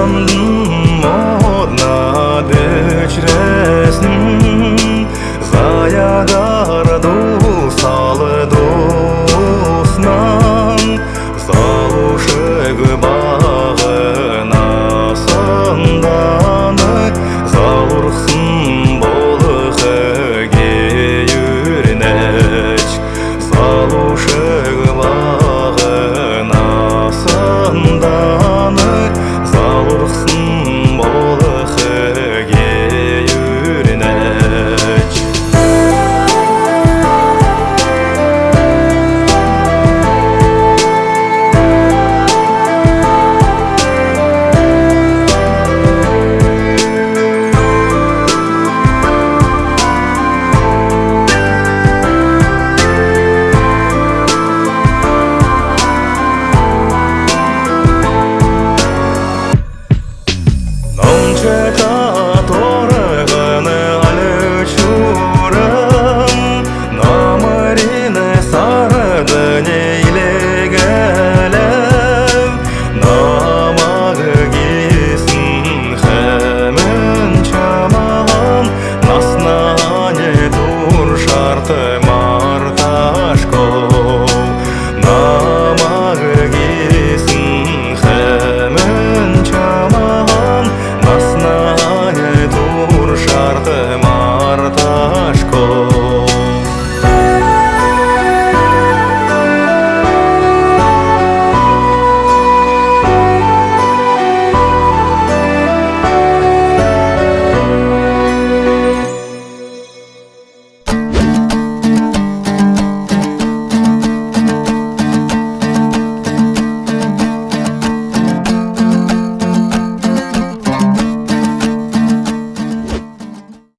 I'm losing